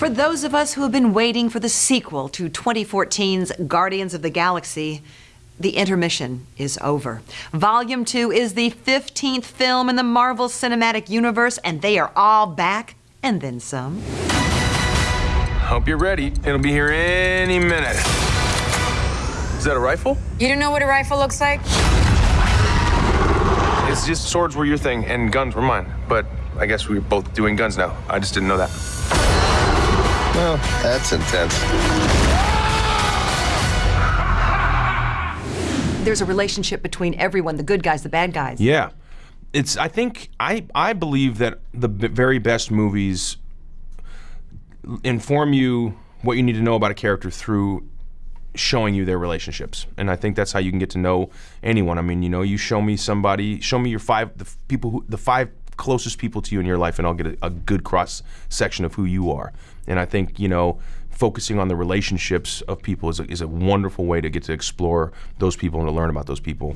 For those of us who have been waiting for the sequel to 2014's Guardians of the Galaxy, the intermission is over. Volume 2 is the 15th film in the Marvel Cinematic Universe, and they are all back, and then some. Hope you're ready. It'll be here any minute. Is that a rifle? You don't know what a rifle looks like? It's just swords were your thing and guns were mine. But I guess we're both doing guns now. I just didn't know that. Well, that's intense. There's a relationship between everyone the good guys, the bad guys. Yeah. It's I think I I believe that the b- very best movies inform you what you need to know about a character through showing you their relationships and i think that's how you can get to know anyone i mean you know you show me somebody show me your five the people who the five closest people to you in your life and i'll get a, a good cross section of who you are and i think you know focusing on the relationships of people is a, is a wonderful way to get to explore those people and to learn about those people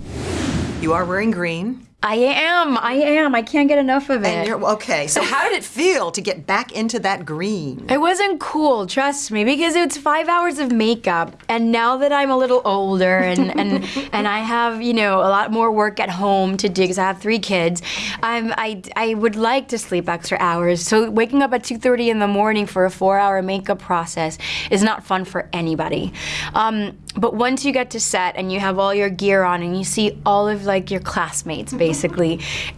You are wearing green. I am. I am. I can't get enough of And it. you're, okay, so how did it feel to get back into that green? It wasn't cool, trust me, because it's five hours of makeup. And now that I'm a little older and and, and I have, you know, a lot more work at home to do because I have three kids, I'm, I, I would like to sleep extra hours. So waking up at 2.30 in the morning for a four-hour makeup process is not fun for anybody. Um, but once you get to set and you have all your gear on and you see all of like your classmates basically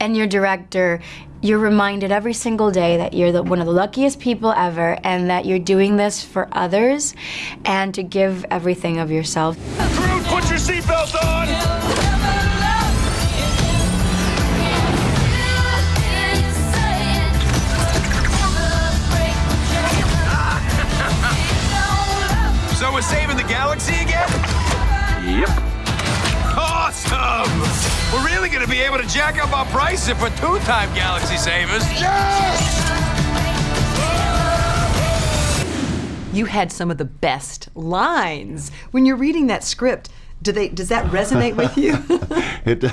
and your director you're reminded every single day that you're the, one of the luckiest people ever and that you're doing this for others and to give everything of yourself. crew put your seatbelts on. So we're saving the galaxy again? Yep awesome we're really gonna be able to jack up our prices for two-time galaxy savers Yes! You had some of the best lines. When you're reading that script, do they does that resonate with you? It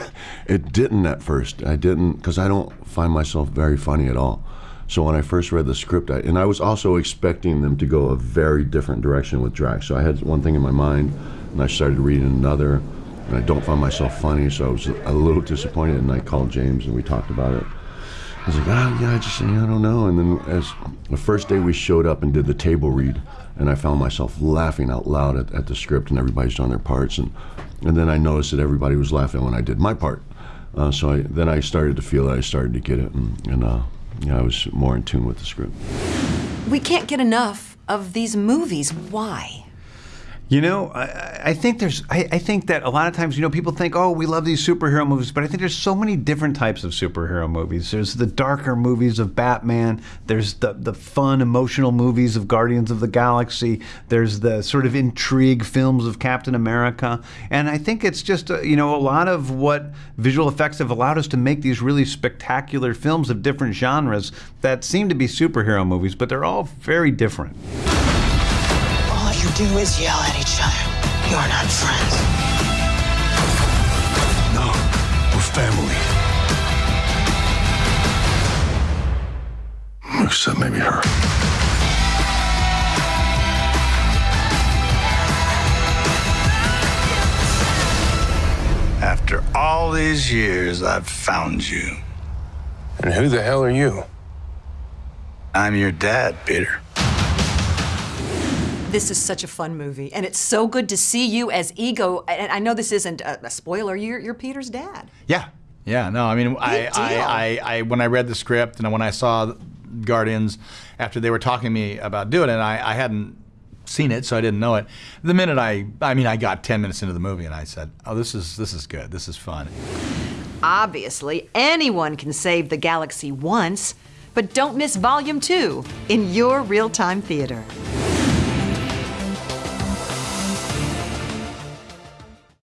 it didn't at first. I didn't because I don't find myself very funny at all. So when I first read the script, I, and I was also expecting them to go a very different direction with Drax. So I had one thing in my mind, and I started reading another, and I don't find myself funny. So I was a little disappointed, and I called James and we talked about it. I was like, ah, yeah, I just, I don't know. And then as the first day we showed up and did the table read, and I found myself laughing out loud at, at the script, and everybody's done their parts, and and then I noticed that everybody was laughing when I did my part. Uh, so I, then I started to feel that I started to get it, and, and uh, yeah, I was more in tune with the script. we can't get enough of these movies. Why? You know, I, I think there's. I, I think that a lot of times, you know, people think, "Oh, we love these superhero movies," but I think there's so many different types of superhero movies. There's the darker movies of Batman. There's the the fun, emotional movies of Guardians of the Galaxy. There's the sort of intrigue films of Captain America. And I think it's just, uh, you know, a lot of what visual effects have allowed us to make these really spectacular films of different genres that seem to be superhero movies, but they're all very different. All you do is yell at each other. You're not friends. No, we're family. Except maybe her. After all these years, I've found you. and who the hell are you I'm your dad, Peter. This is such a fun movie, and it's so good to see you as Ego. And I know this isn't a, a spoiler. You're, you're Peter's dad. Yeah, yeah. No, I mean, I, I. I, I, when I read the script and when I saw Guardians, after they were talking to me about doing it, I, I hadn't seen it, so I didn't know it. The minute I, I mean, I got ten minutes into the movie and I said, "Oh, this is this is good. This is fun." Obviously, anyone can save the galaxy once, but don't miss Volume 2 in your real time theater.